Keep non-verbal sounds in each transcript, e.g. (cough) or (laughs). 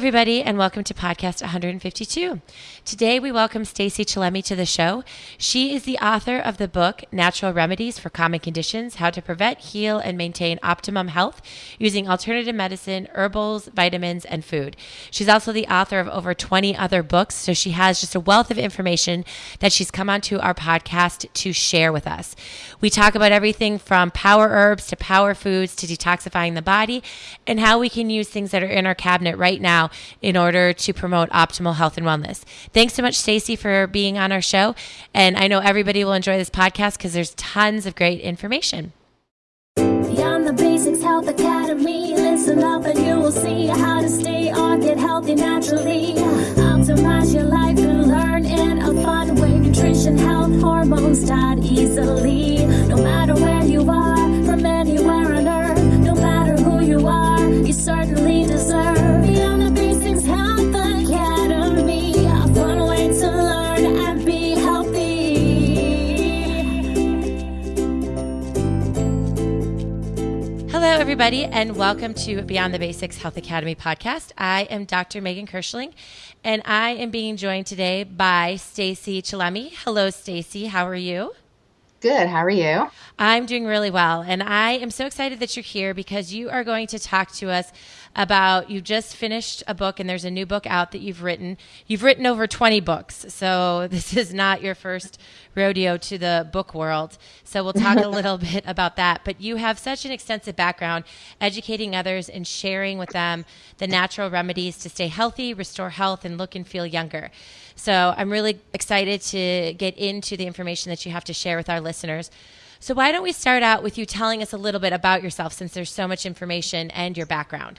everybody, and welcome to podcast 152. Today, we welcome Stacy Chillemi to the show. She is the author of the book Natural Remedies for Common Conditions How to Prevent, Heal, and Maintain Optimum Health Using Alternative Medicine, Herbals, Vitamins, and Food. She's also the author of over 20 other books, so she has just a wealth of information that she's come onto our podcast to share with us. We talk about everything from power herbs to power foods to detoxifying the body and how we can use things that are in our cabinet right now in order to promote optimal health and wellness. Thanks so much, Stacy, for being on our show. And I know everybody will enjoy this podcast because there's tons of great information. Beyond the Basics Health Academy, listen up and you will see how to stay get healthy naturally. Optimize your life and learn in a fun way. Nutrition, health, hormones taught easily. No matter where you are, from anywhere on earth, no matter who you are, you certainly deserve. Everybody, and welcome to Beyond the Basics Health Academy podcast. I am Dr. Megan Kirschling, and I am being joined today by Stacy Chillemi. Hello, Stacy. How are you? Good. How are you? I'm doing really well. And I am so excited that you're here because you are going to talk to us about you just finished a book and there's a new book out that you've written. You've written over 20 books. So (laughs) this is not your first rodeo to the book world. So we'll talk a (laughs) little bit about that. But you have such an extensive background educating others and sharing with them the natural remedies to stay healthy, restore health, and look and feel younger. So I'm really excited to get into the information that you have to share with our listeners. So why don't we start out with you telling us a little bit about yourself since there's so much information and your background?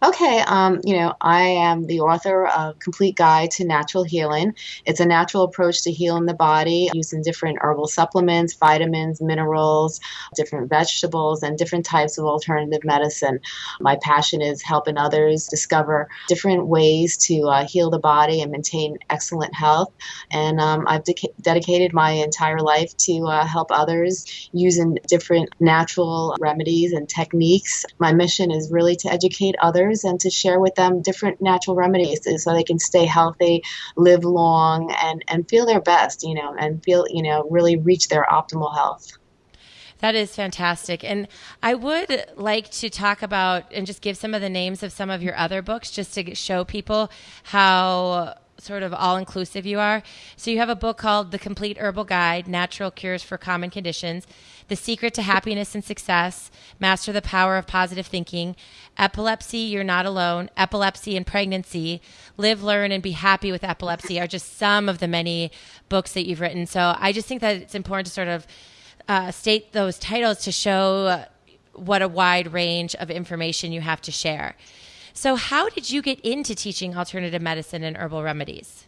Okay, um, you know, I am the author of Complete Guide to Natural Healing. It's a natural approach to healing the body using different herbal supplements, vitamins, minerals, different vegetables, and different types of alternative medicine. My passion is helping others discover different ways to uh, heal the body and maintain excellent health. And um, I've de- dedicated my entire life to uh, help others using different natural remedies and techniques. My mission is really to educate others others and to share with them different natural remedies so they can stay healthy, live long, and, and feel their best, you know, and feel, you know, really reach their optimal health. That is fantastic. And I would like to talk about and just give some of the names of some of your other books just to show people how sort of all inclusive you are. So you have a book called The Complete Herbal Guide Natural Cures for Common Conditions, The Secret to Happiness and Success, Master the Power of Positive Thinking, Epilepsy, You're Not Alone, Epilepsy and Pregnancy, Live, Learn, and Be Happy with Epilepsy are just some of the many books that you've written. So I just think that it's important to sort of uh, state those titles to show what a wide range of information you have to share. So, how did you get into teaching alternative medicine and herbal remedies?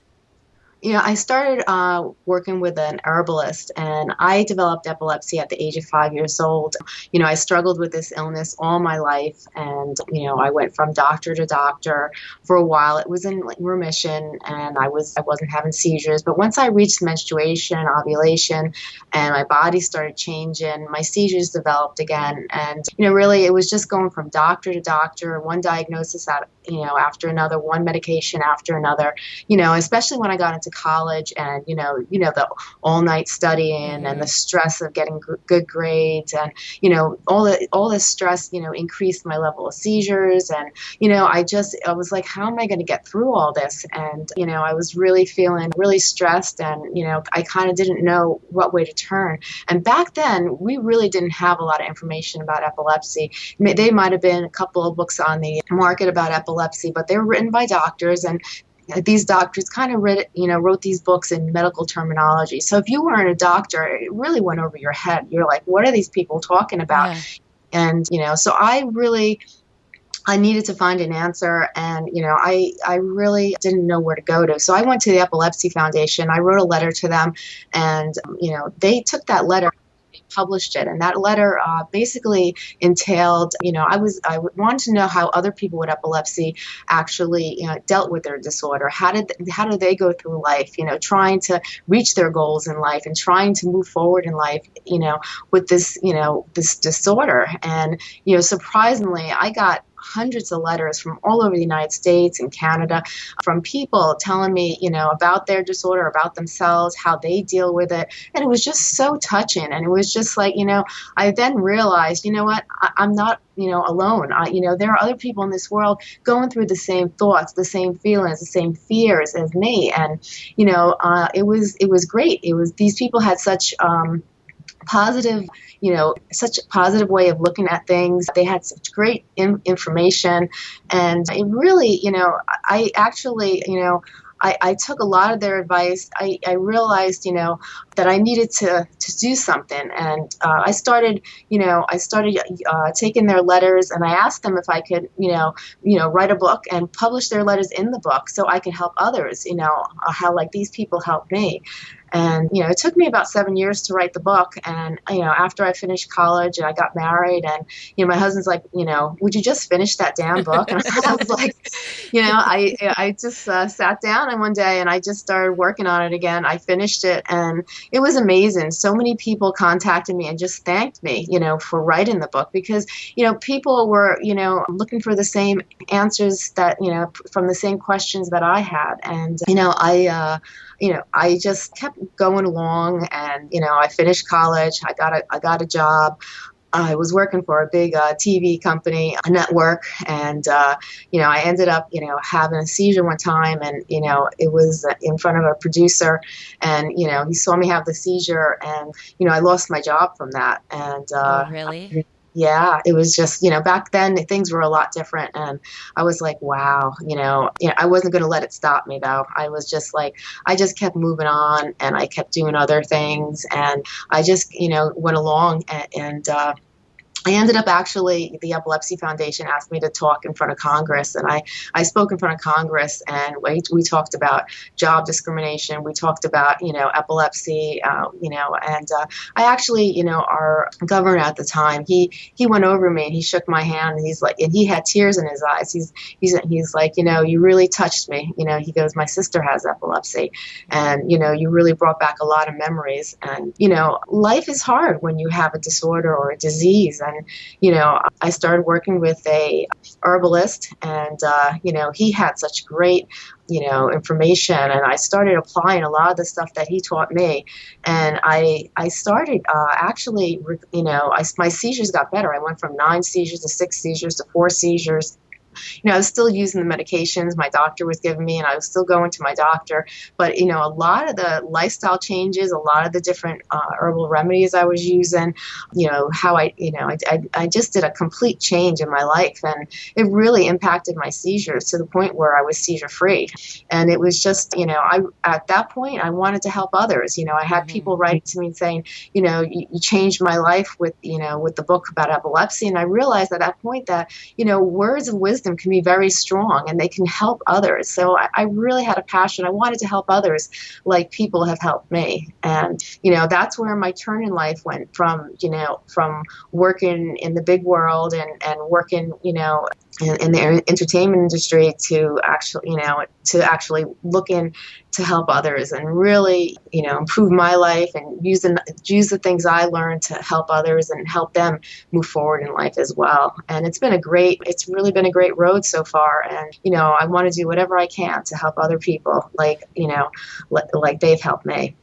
You know, I started uh, working with an herbalist and I developed epilepsy at the age of five years old. You know, I struggled with this illness all my life and, you know, I went from doctor to doctor for a while. It was in remission and I was, I wasn't having seizures. But once I reached menstruation, ovulation, and my body started changing, my seizures developed again. And, you know, really it was just going from doctor to doctor, one diagnosis out, you know, after another, one medication after another, you know, especially when I got into college and you know you know the all night studying mm-hmm. and the mm-hmm. stress of getting g- good grades and you know all the all this stress you know increased my level of seizures and you know I just I was like how am I going to get through all this and you know I was really feeling really stressed and you know I kind of didn't know what way to turn and back then we really didn't have a lot of information about epilepsy they might have been a couple of books on the market about epilepsy but they were written by doctors and these doctors kind of read, you know, wrote these books in medical terminology. So if you weren't a doctor, it really went over your head. You're like, what are these people talking about? Yeah. And you know, so I really. I needed to find an answer and you know I I really didn't know where to go to so I went to the epilepsy foundation I wrote a letter to them and you know they took that letter published it. And that letter uh, basically entailed, you know, I was I wanted to know how other people with epilepsy actually you know, dealt with their disorder. How did how do they go through life? You know, trying to reach their goals in life and trying to move forward in life. You know, with this you know this disorder. And you know, surprisingly, I got hundreds of letters from all over the United States and Canada from people telling me, you know, about their disorder, about themselves, how they deal with it. And it was just so touching. And it was just like, you know, I then realized, you know what, I, am not, you know, alone. I, you know, there are other people in this world going through the same thoughts, the same feelings, the same fears as me. And, you know, uh, it was, it was great. It was, these people had such, um, positive, you know, such a positive way of looking at things. They had such great in- information. And it really, you know, I actually, you know, I, I, took a lot of their advice. I, I, realized, you know, that I needed to, to do something. And uh, I started, you know, I started uh, taking their letters and I asked them if I could, you know, you know, write a book and publish their letters in the book so I could help others, you know, how like these people helped me. And, you know, it took me about seven years to write the book. And, you know, after I finished college and I got married and, you know, my husband's like, you know, would you just finish that damn book? And I was like, you know, I, I just uh, sat down and one day and I just started working on it again. I finished it and it was amazing. So many people contacted me and just thanked me, you know, for writing the book because, you know, people were, you know, looking for the same answers that, you know, from the same questions that I had. And, you know, I, uh, you know, I just kept going along, and you know, I finished college. I got a I got a job. I was working for a big uh, TV company, a network, and uh, you know, I ended up, you know, having a seizure one time, and you know, it was in front of a producer, and you know, he saw me have the seizure, and you know, I lost my job from that, and uh, oh, really. I, yeah, it was just, you know, back then things were a lot different. And I was like, wow, you know, you know I wasn't going to let it stop me though. I was just like, I just kept moving on and I kept doing other things. And I just, you know, went along and, and uh, I ended up actually, the Epilepsy Foundation asked me to talk in front of Congress, and I, I spoke in front of Congress, and we, we talked about job discrimination. We talked about, you know, epilepsy, uh, you know, and uh, I actually, you know, our governor at the time, he he went over me and he shook my hand, and he's like, and he had tears in his eyes. He's he's he's like, you know, you really touched me. You know, he goes, my sister has epilepsy, and you know, you really brought back a lot of memories. And you know, life is hard when you have a disorder or a disease and you know i started working with a herbalist and uh, you know he had such great you know information. And i started applying a lot of the stuff that he taught me. And i i started uh, actually you know I, my seizures got better. I went from nine seizures to six seizures to four seizures you know, I was still using the medications my doctor was giving me, and I was still going to my doctor. But you know, a lot of the lifestyle changes, a lot of the different uh, herbal remedies I was using, you know, how I, you know, I, I, I just did a complete change in my life, and it really impacted my seizures to the point where I was seizure free. And it was just, you know, I at that point I wanted to help others. You know, I had mm-hmm. people writing to me saying, you know, you, you changed my life with, you know, with the book about epilepsy, and I realized at that point that, you know, words of wisdom wisdom can be very strong and they can help others. So I, I really had a passion. I wanted to help others like people have helped me. And, you know, that's where my turn in life went from, you know, from working in the big world and, and working, you know, in, in the entertainment industry to actually, you know, to actually look in to help others and really, you know, improve my life and use the use the things I learned to help others and help them move forward in life as well. And it's been a great, it's really been a great road so far. And you know, I want to do whatever I can to help other people, like you know, like they've helped me.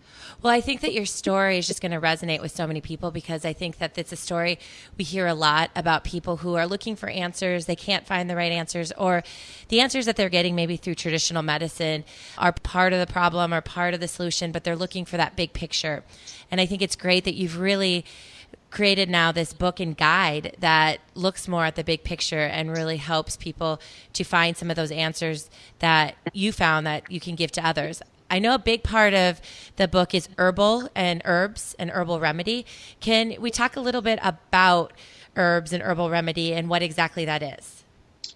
Well, I think that your story is just going to resonate with so many people because I think that it's a story we hear a lot about people who are looking for answers. They can't find the right answers, or the answers that they're getting maybe through traditional medicine are part of the problem or part of the solution, but they're looking for that big picture. And I think it's great that you've really created now this book and guide that looks more at the big picture and really helps people to find some of those answers that you found that you can give to others. I know a big part of the book is herbal and herbs and herbal remedy. Can we talk a little bit about herbs and herbal remedy and what exactly that is?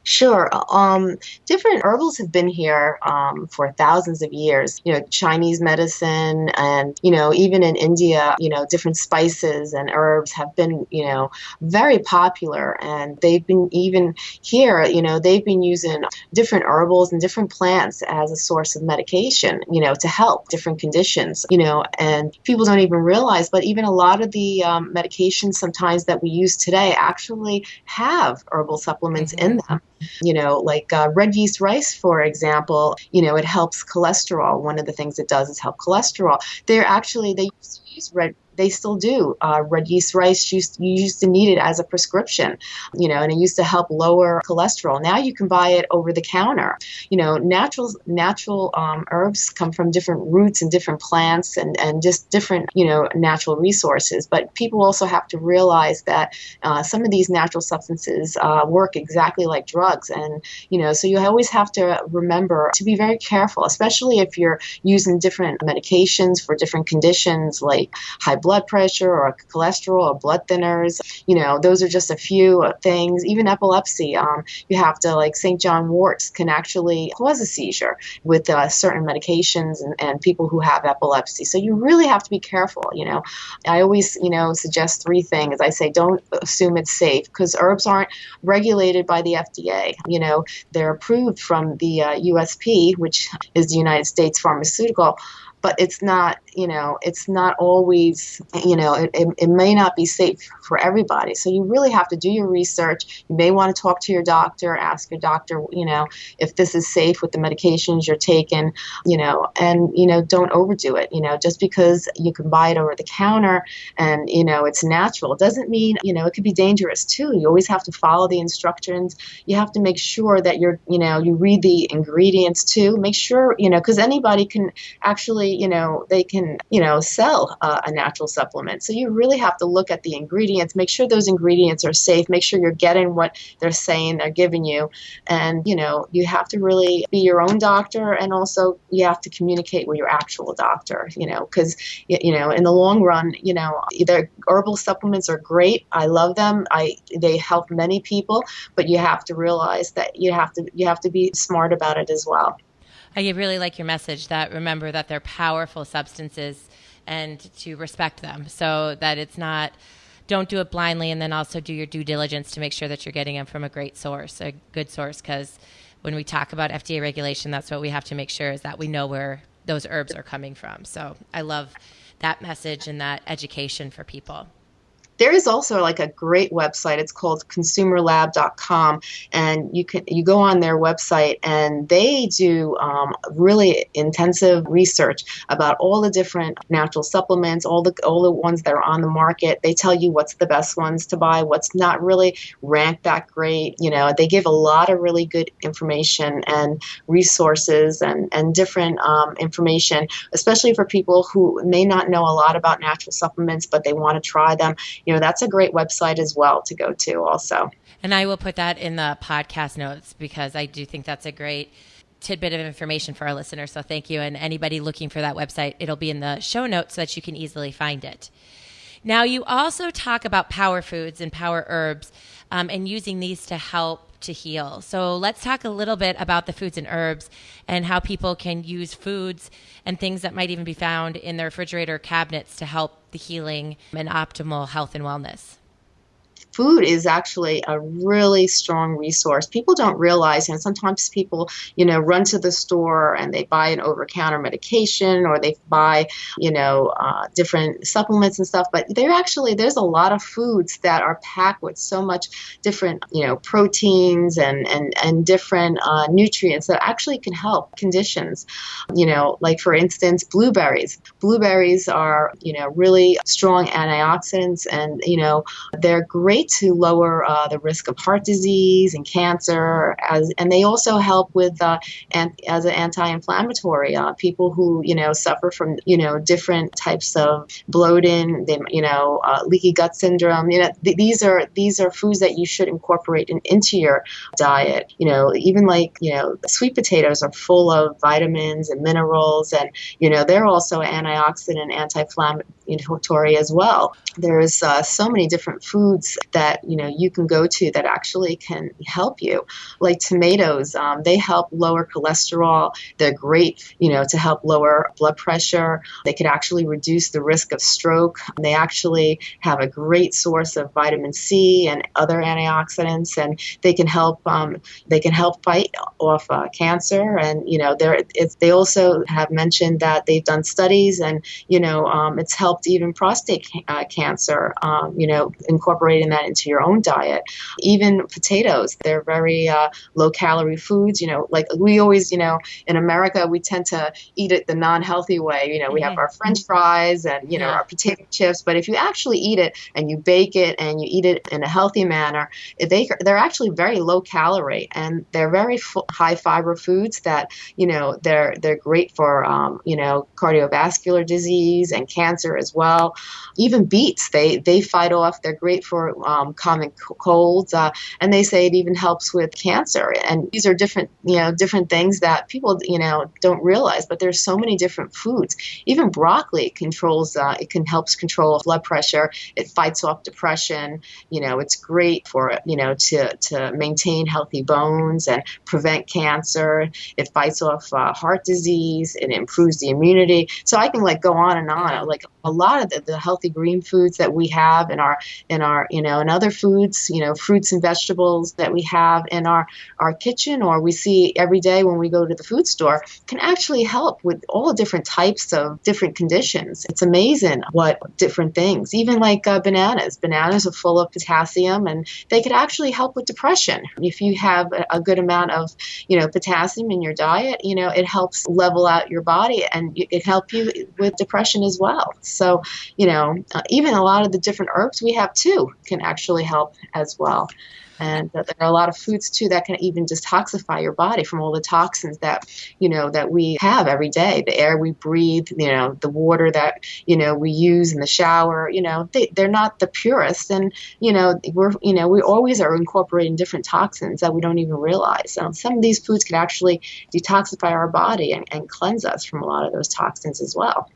Sure. Um, different herbals have been here um, for thousands of years. You know, Chinese medicine, and you know, even in India, you know, different spices and herbs have been, you know, very popular, and they've been even here. You know, they've been using different herbals and different plants as a source of medication. You know, to help different conditions. You know, and people don't even realize, but even a lot of the um, medications sometimes that we use today actually have herbal supplements mm-hmm. in them you know, like uh, red yeast rice, for example, you know, it helps cholesterol. One of the things it does is help cholesterol. They're actually, they used use red they still do. Uh, red yeast rice used you used to need it as a prescription, you know, and it used to help lower cholesterol. Now you can buy it over the counter. You know, natural natural um, herbs come from different roots and different plants and and just different you know natural resources. But people also have to realize that uh, some of these natural substances uh, work exactly like drugs, and you know, so you always have to remember to be very careful, especially if you're using different medications for different conditions like high blood pressure or cholesterol or blood thinners. You know, those are just a few things. Even epilepsy, um, you have to, like St. John's wort can actually cause a seizure with uh, certain medications and, and people who have epilepsy. So you really have to be careful. You know, I always, you know, suggest three things. I say don't assume it's safe because herbs aren't regulated by the FDA. You know, they're approved from the uh, USP, which is the United States Pharmaceutical but it's not you know it's not always you know it, it, it, may not be safe for everybody so you really have to do your research you may want to talk to your doctor ask your doctor you know if this is safe with the medications you're taking you know and you know don't overdo it you know just because you can buy it over the counter and you know it's natural doesn't mean you know it could be dangerous too you always have to follow the instructions you have to make sure that you're you know you read the ingredients too make sure you know because anybody can actually you know, they can, you know, sell uh, a natural supplement. So you really have to look at the ingredients, make sure those ingredients are safe, make sure you're getting what they're saying they're giving you. And, you know, you have to really be your own doctor and also you have to communicate with your actual doctor, you know, because, you know, in the long run, you know, either herbal supplements are great. I love them. I, they help many people, but you have to realize that you have to, you have to be smart about it as well. I really like your message that remember that they're powerful substances and to respect them so that it's not don't do it blindly and then also do your due diligence to make sure that you're getting them from a great source, a good source because when we talk about FDA regulation, that's what we have to make sure is that we know where those herbs are coming from. So I love that message and that education for people. There is also like a great website. It's called consumerlab.com, and you can you go on their website and they do um, really intensive research about all the different natural supplements, all the all the ones that are on the market. They tell you what's the best ones to buy, what's not really ranked that great. You know, they give a lot of really good information and resources and and different um, information, especially for people who may not know a lot about natural supplements, but they want to try them. You you know, that's a great website as well to go to also. And I will put that in the podcast notes because I do think that's a great tidbit of information for our listeners. So thank you. And anybody looking for that website, it'll be in the show notes so that you can easily find it. Now, you also talk about power foods and power herbs um, and using these to help to heal. So let's talk a little bit about the foods and herbs and how people can use foods and things that might even be found in their refrigerator cabinets to help the healing and optimal health and wellness food is actually a really strong resource. People don't realize, and sometimes people, you know, run to the store and they buy an over-counter medication or they buy, you know, uh, different supplements and stuff. But there actually there's a lot of foods that are packed with so much different, you know, proteins and and and different uh, nutrients that actually can help conditions. You know, like for instance, blueberries. Blueberries are, you know, really strong antioxidants, and you know, they're great to lower uh, the risk of heart disease and cancer, as, and they also help with uh, as an anti-inflammatory. Uh, people who you know suffer from you know different types of bloating, they, you know uh, leaky gut syndrome. You know th- these are these are foods that you should incorporate in, into your diet. You know even like you know sweet potatoes are full of vitamins and minerals, and you know they're also antioxidant anti-inflammatory as well. There's uh, so many different foods that you know you can go to that actually can help you. Like tomatoes, um, they help lower cholesterol. They're great, you know, to help lower blood pressure. They could actually reduce the risk of stroke. They actually have a great source of vitamin C and other antioxidants, and they can help. Um, they can help fight off uh, cancer. And you know, they also have mentioned that they've done studies, and you know, um, it's helped even prostate uh, cancer. Um, you know, incorporating that into your own diet. Even potatoes, they're very uh, low calorie foods. You know, like we always, you know, in America, we tend to eat it the non healthy way. You know, we have mm-hmm. our French fries and you know our potato chips, but if you actually eat it and you bake it and you eat it in a healthy manner, they they're actually very low calorie and they're very f- high fiber foods that you know they're they're great for um, you know cardiovascular disease and cancer as well. Even beets, they they fight off. They're great for um, common colds, uh, and they say it even helps with cancer. And these are different you know different things that people you know don't realize. But there's so many different foods. Even broccoli controls. Uh, it can helps control blood pressure. It fights off depression. You know, it's great for you know to to maintain healthy bones and prevent cancer. It fights off uh, heart disease. It improves the immunity. So I can like go on and on. Like a lot of the, the healthy green foods that we have in our in our you know and other foods, you know, fruits and vegetables that we have in our our kitchen or we see every day when we go to the food store can actually help with all different types of different conditions. It's amazing what different things, even like uh, bananas. Bananas are full of potassium and they could actually help with depression. If you have a, good amount of, you know, potassium in your diet, you know, it helps level out your body and it help you with depression as well. So, you know, uh, even a lot of the different herbs we have too can actually help as well. And there are a lot of foods too that can even detoxify your body from all the toxins that, you know, that we have every day. The air we breathe, you know, the water that, you know, we use in the shower, you know, they, they're not the purest. And, you know, we're, you know, we always are incorporating different toxins that we don't even realize. So some of these foods can actually detoxify our body and, and cleanse us from a lot of those toxins as well.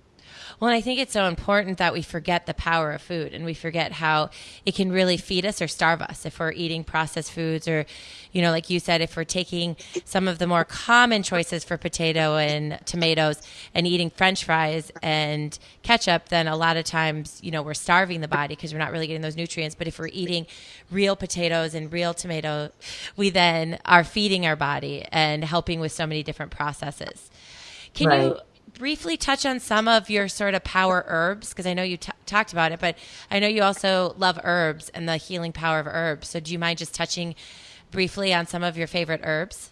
Well, and I think it's so important that we forget the power of food and we forget how it can really feed us or starve us if we're eating processed foods or, you know, like you said, if we're taking some of the more common choices for potato and tomatoes and eating french fries and ketchup, then a lot of times, you know, we're starving the body because we're not really getting those nutrients. But if we're eating real potatoes and real tomato, we then are feeding our body and helping with so many different processes. Can right. you briefly touch on some of your sort of power herbs? Because I know you t- talked about it, but I know you also love herbs and the healing power of herbs. So do you mind just touching briefly on some of your favorite herbs?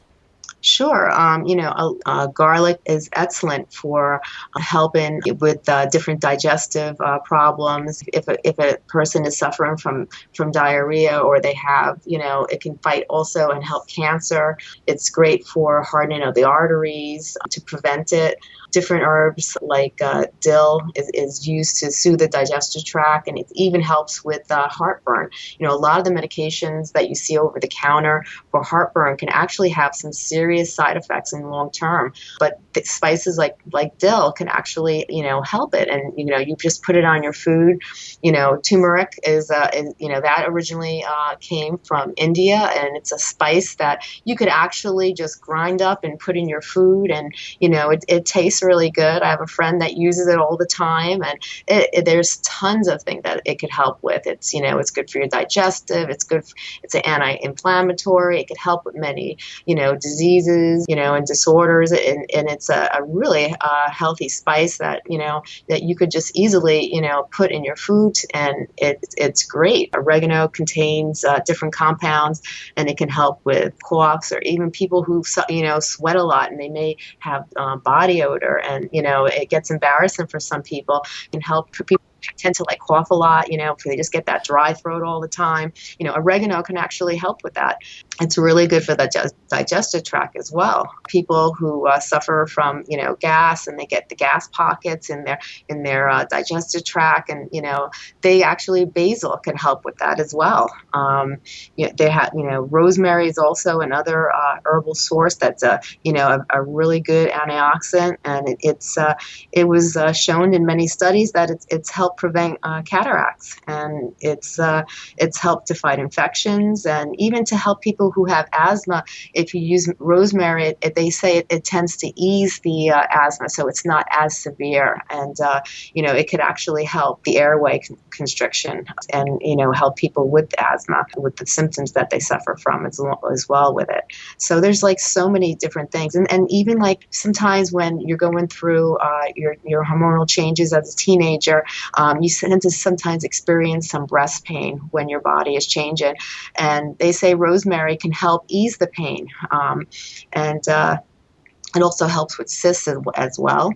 Sure. Um, you know, uh, uh, garlic is excellent for helping with uh, different digestive uh, problems. If a, if a person is suffering from, from diarrhea or they have, you know, it can fight also and help cancer. It's great for hardening of the arteries to prevent it different herbs like uh, dill is, is used to soothe the digestive tract and it even helps with uh, heartburn. You know, a lot of the medications that you see over the counter for heartburn can actually have some serious side effects in the long term, but spices like like dill can actually, you know, help it and you know, you just put it on your food. You know, turmeric is, uh, is you know, that originally uh, came from India and it's a spice that you could actually just grind up and put in your food and, you know, it, it tastes really good. I have a friend that uses it all the time, and it, it, there's tons of things that it could help with. It's you know it's good for your digestive. It's good. For, it's an anti-inflammatory. It could help with many you know diseases you know and disorders, and, and it's a, a really uh, healthy spice that you know that you could just easily you know put in your food, and it, it's great. Oregano contains uh, different compounds, and it can help with coughs or even people who you know sweat a lot and they may have um, body odor and you know it gets embarrassing for some people and help people tend to like cough a lot, you know, they just get that dry throat all the time. You know, oregano can actually help with that. It's really good for the digestive tract as well. People who uh, suffer from, you know, gas and they get the gas pockets in their in their uh, digestive tract, and you know, they actually basil can help with that as well. Um, you know, they have, you know, rosemary is also another uh, herbal source that's a, you know, a, a really good antioxidant, and it, it's uh, it was uh, shown in many studies that it's it's helped prevent prevent uh, cataracts, and it's uh, it's helped to fight infections, and even to help people who have asthma. If you use rosemary, it, it, they say it, it, tends to ease the uh, asthma, so it's not as severe, and uh, you know it could actually help the airway con- constriction, and you know help people with asthma with the symptoms that they suffer from as, as well with it. So there's like so many different things, and and even like sometimes when you're going through uh, your your hormonal changes as a teenager, um, you tend to sometimes experience some breast pain when your body is changing, and they say rosemary can help ease the pain, um, and uh, it also helps with cysts as well.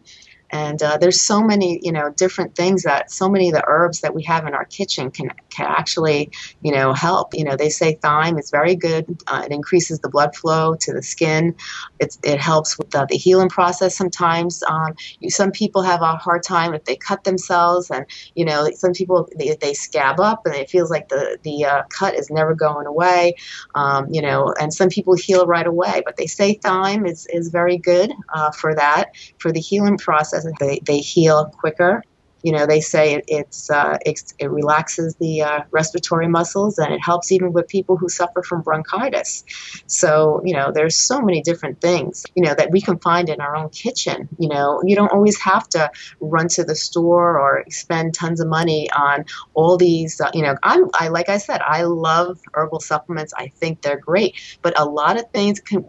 And uh, there's so many, you know, different things that so many of the herbs that we have in our kitchen can, can actually, you know, help. You know, they say thyme is very good. Uh, it increases the blood flow to the skin. It helps with the, the healing process sometimes. Um, you, some people have a hard time if they cut themselves and, you know, some people, they, they scab up and it feels like the, the uh, cut is never going away, um, you know, and some people heal right away. But they say thyme is, is very good uh, for that, for the healing process they, they heal quicker you know, they say it, it's, uh, it's, it relaxes the uh, respiratory muscles and it helps even with people who suffer from bronchitis. So, you know, there's so many different things, you know, that we can find in our own kitchen. You know, you don't always have to run to the store or spend tons of money on all these, uh, you know, I'm, I, like I said, I love herbal supplements. I think they're great, but a lot of things can,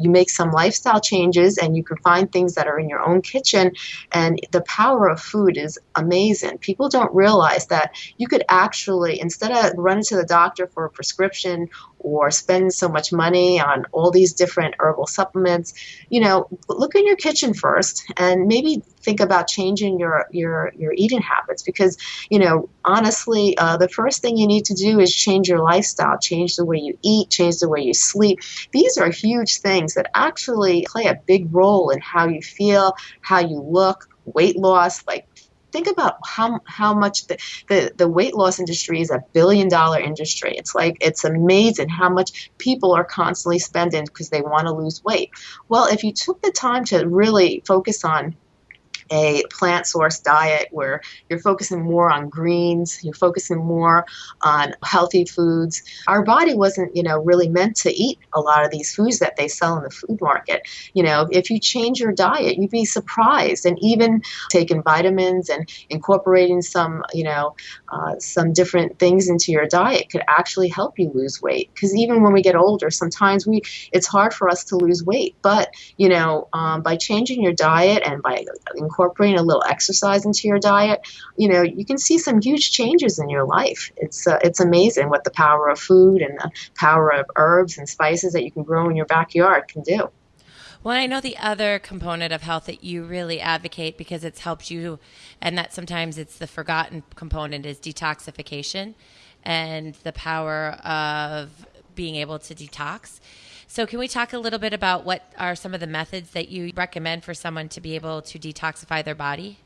you make some lifestyle changes and you can find things that are in your own kitchen and the power of food is amazing. People don't realize that you could actually, instead of running to the doctor for a prescription or spend so much money on all these different herbal supplements, you know, look in your kitchen first and maybe think about changing your your your eating habits because you know honestly uh, the first thing you need to do is change your lifestyle change the way you eat change the way you sleep these are huge things that actually play a big role in how you feel how you look weight loss like think about how how much the, the, the weight loss industry is a billion dollar industry. It's like it's amazing how much people are constantly spending because they want to lose weight. Well, if you took the time to really focus on a plant source diet where you're focusing more on greens, you're focusing more on healthy foods. Our body wasn't, you know, really meant to eat a lot of these foods that they sell in the food market. You know, if you change your diet, you'd be surprised. And even taking vitamins and incorporating some, you know, uh, some different things into your diet could actually help you lose weight. Because even when we get older, sometimes we it's hard for us to lose weight. But you know, um, by changing your diet and by incorporating incorporating a little exercise into your diet, you know, you can see some huge changes in your life. It's uh, it's amazing what the power of food and the power of herbs and spices that you can grow in your backyard can do. Well, I know the other component of health that you really advocate because it's helped you, and that sometimes it's the forgotten component is detoxification and the power of being able to detox. So, can we talk a little bit about what are some of the methods that you recommend for someone to be able to detoxify their body?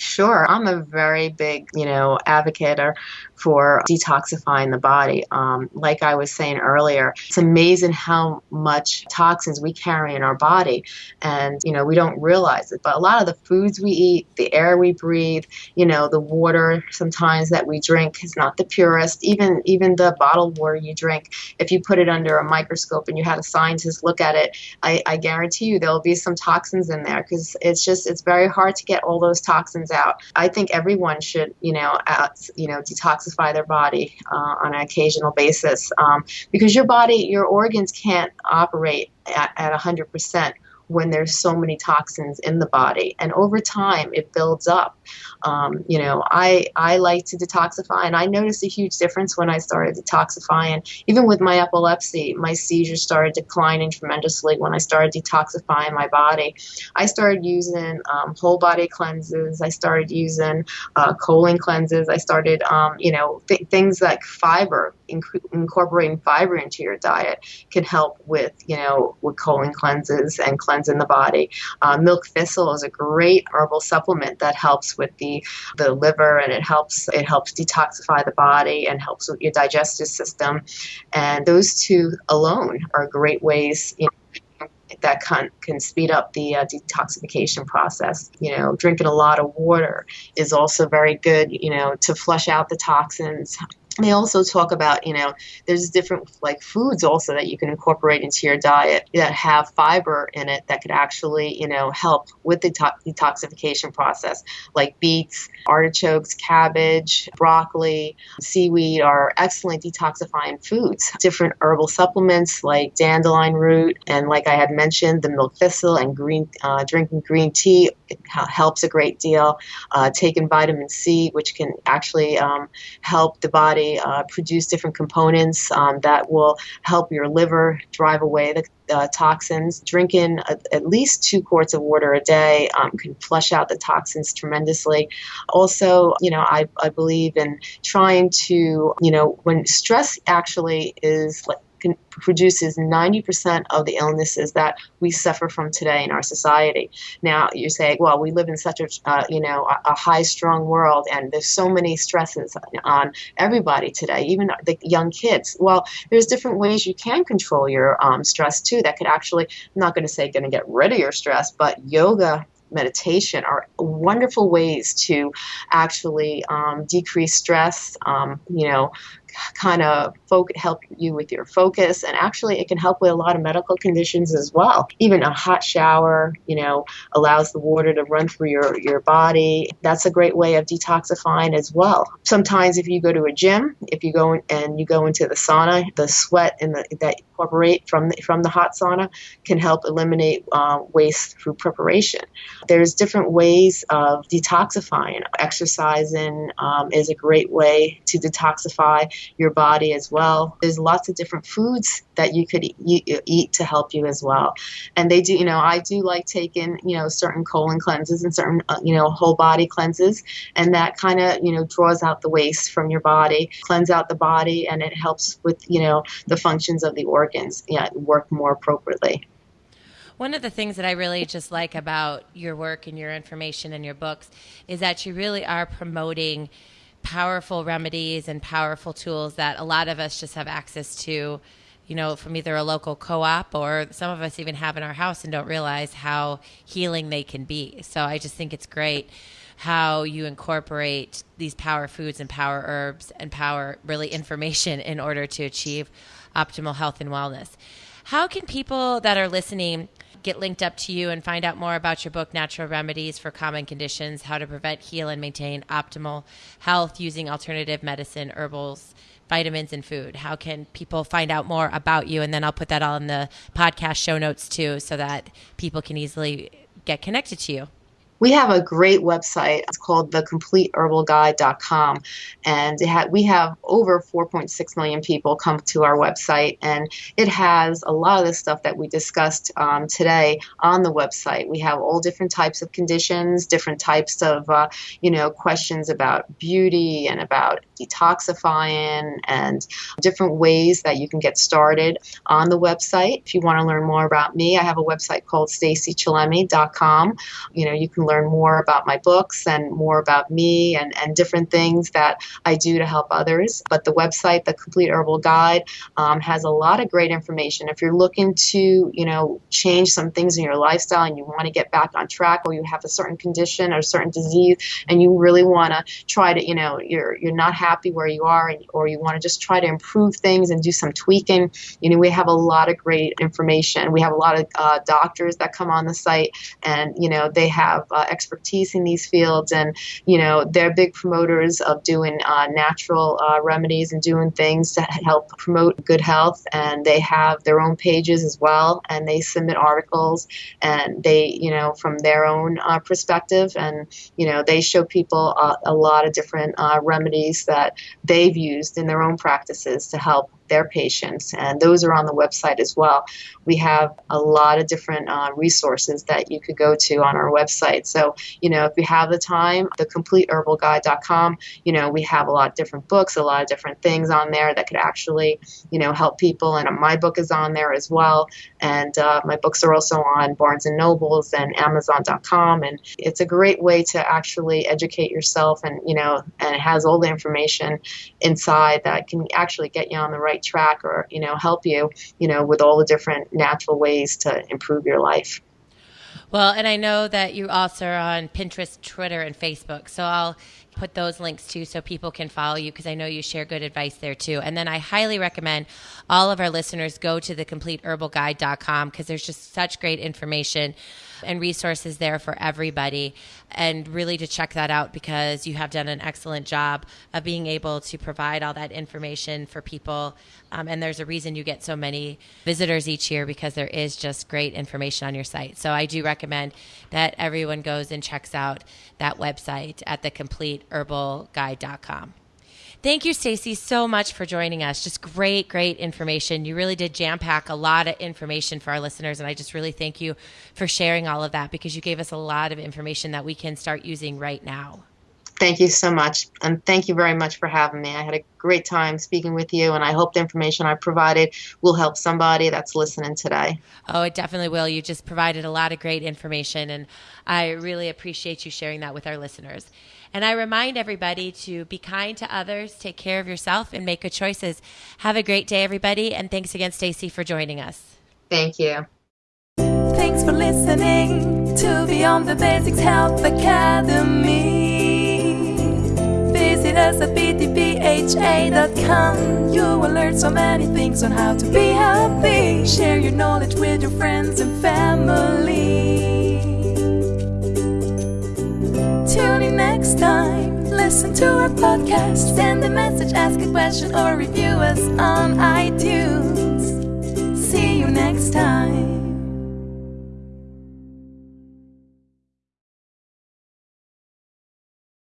Sure. I'm a very big, you know, advocate or for detoxifying the body. Um, like I was saying earlier, it's amazing how much toxins we carry in our body, and you know we don't realize it. But a lot of the foods we eat, the air we breathe, you know, the water sometimes that we drink is not the purest. Even even the bottled water you drink, if you put it under a microscope and you had a scientist look at it, I, I guarantee you there'll be some toxins in there because it's just it's very hard to get all those toxins out. I think everyone should, you know, you know, detoxify detoxify their body uh, on an occasional basis um, because your body, your organs can't operate at, at 100% when there's so many toxins in the body. And over time it builds up. Um, you know I, I like to detoxify and i noticed a huge difference when i started detoxifying. Even with my epilepsy my seizures started declining tremendously when i started detoxifying my body. I started using um, whole body cleanses. I started using uh, colon cleanses. I started um, you know th- things like fiber inc- incorporating fiber into your diet can help with you know with colon cleanses and cleanses in the body. Uh, milk thistle is a great herbal supplement that helps with the the liver and it helps it helps detoxify the body and helps with your digestive system. And those two alone are great ways. That can, can speed up the uh, detoxification process. You know, drinking a lot of water is also very good, you know, to flush out the toxins they also talk about you know there's different like foods also that you can incorporate into your diet that have fiber in it that could actually you know help with the to- detoxification process like beets artichokes cabbage broccoli. Seaweed are excellent detoxifying foods. Different herbal supplements like dandelion root and like i had mentioned the milk thistle and green uh, drinking green tea helps a great deal uh, taking vitamin c which can actually um, help the body uh, produce different components um, that will help your liver drive away the uh, toxins. Drinking a, at least two quarts of water a day um, can flush out the toxins tremendously. Also, you know, I, I believe in trying to, you know, when stress actually is like produces 90% of the illnesses that we suffer from today in our society. Now, you say, well, we live in such a, uh, you know, a, a, high strung world and there's so many stresses on everybody today, even the young kids. Well, there's different ways you can control your um, stress too that could actually, I'm not going to say going to get rid of your stress, but yoga meditation are wonderful ways to actually um, decrease stress. Um, you know, kind of help you with your focus and actually it can help with a lot of medical conditions as well. Even a hot shower you know allows the water to run through your your body. That's a great way of detoxifying as well. Sometimes if you go to a gym if you go in, and you go into the sauna the sweat and the, that incorporate from the, from the hot sauna can help eliminate uh, waste through preparation. There's different ways of detoxifying. Exercising um, is a great way to detoxify your body as well. There's lots of different foods that you could eat, to help you as well. And they do, you know, I do like taking, you know, certain colon cleanses and certain, uh, you know, whole body cleanses. And that kind of, you know, draws out the waste from your body, cleanse out the body, and it helps with, you know, the functions of the organs yeah, work more appropriately. One of the things that I really just like about your work and your information and your books is that you really are promoting powerful remedies and powerful tools that a lot of us just have access to you know, from either a local co op or some of us even have in our house and don't realize how healing they can be. So I just think it's great how you incorporate these power foods and power herbs and power really information (laughs) in order to achieve optimal health and wellness. How can people that are listening get linked up to you and find out more about your book, Natural Remedies for Common Conditions How to Prevent, Heal, and Maintain Optimal Health Using Alternative Medicine, Herbals, Vitamins, and Food? How can people find out more about you? And then I'll put that all in the podcast show notes too so that people can easily get connected to you. We have a great website. It's called thecompleteherbalguide.com. And ha- we have over 4.6 million people come to our website. And it has a lot of the stuff that we discussed um, today on the website. We have all different types of conditions, different types of, uh, you know, questions about beauty and about detoxifying and different ways that you can get started on the website. If you want to learn more about me, I have a website called stacychillemi.com. You know, you can learn more about my books and more about me and, and different things that I do to help others. But the website, the Complete Herbal Guide, um, has a lot of great information. If you're looking to, you know, change some things in your lifestyle and you want to get back on track, or you have a certain condition or a certain disease, and you really want to try to, you know, you're you're not happy where you are, and, or you want to just try to improve things and do some tweaking, you know, we have a lot of great information. We have a lot of uh, doctors that come on the site, and you know, they have uh, expertise in these fields, and you know they're big promoters of doing uh, natural uh, remedies and doing things to help promote good health. And they have their own pages as well, and they submit articles, and they you know from their own uh, perspective, and you know they show people a lot of different uh, remedies that they've used in their own practices to help their patients, and those are on the website as well. We have a lot of different uh, resources that you could go to on our website. So, you know, if you have the time, the completeherbalguide.com, you know, we have a lot of different books, a lot of different things on there that could actually, you know, help people. And my book is on there as well. And uh, my books are also on Barnes and Nobles and Amazon.com. And it's a great way to actually educate yourself and, you know, and it has all the information inside that can actually get you on the right right track or, you know, help you, you know, with all the different natural ways to improve your life. Well, and I know that you also are on Pinterest, Twitter, and Facebook. So I'll put those links too so people can follow you because I know you share good advice there too. And then I highly recommend all of our listeners go to the complete herbal thecompleteherbalguide.com because there's just such great information and resources there for everybody. And really to check that out because you have done an excellent job of being able to provide all that information for people. Um, and there's a reason you get so many visitors each year because there is just great information on your site. So I do recommend that everyone goes and checks out that website at thecompleteherbalguide.com. Thank you, Stacy, so much for joining us. Just great, great information. You really did jam pack a lot of information for our listeners, and I just really thank you for sharing all of that because you gave us a lot of information that we can start using right now. Thank you so much. And thank you very much for having me. I had a great time speaking with you, and I hope the information I provided will help somebody that's listening today. Oh, it definitely will. You just provided a lot of great information, and I really appreciate you sharing that with our listeners. And I remind everybody to be kind to others, take care of yourself, and make good choices. Have a great day, everybody. And thanks again, Stacy, for joining us. Thank you. Thanks for listening to Beyond the Basics Health Academy. Visit us at btbha.com. You will learn so many things on how to be healthy. Share your knowledge with your friends and family. Tune in next time. Listen to our podcast. Send a message, ask a question, or review us on iTunes. See you next time.